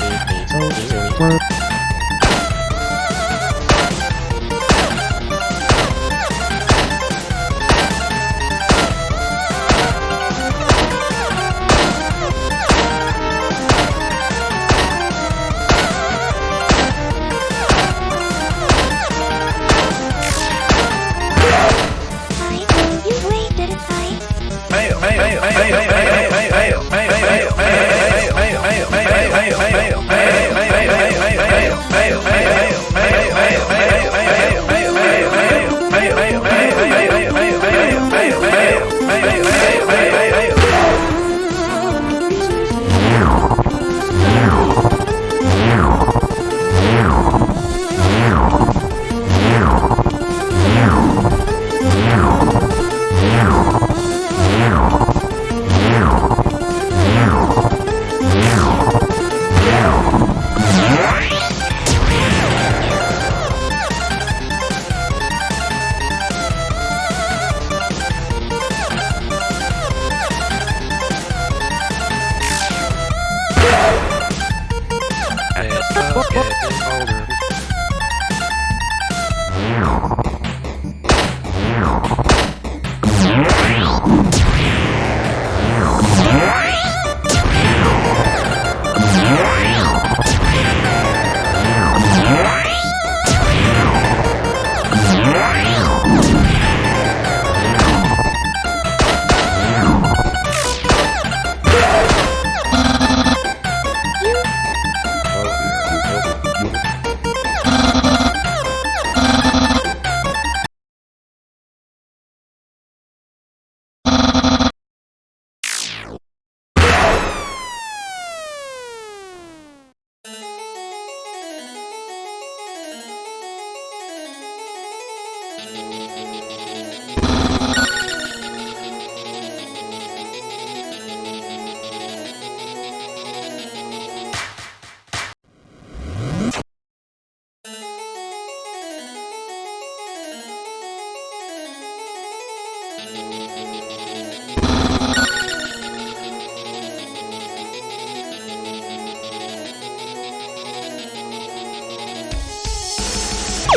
你本周几月？一周。As Ooh.